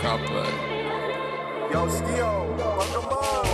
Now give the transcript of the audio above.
Cowboy. Yo, Skio, welcome on.